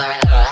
Marina.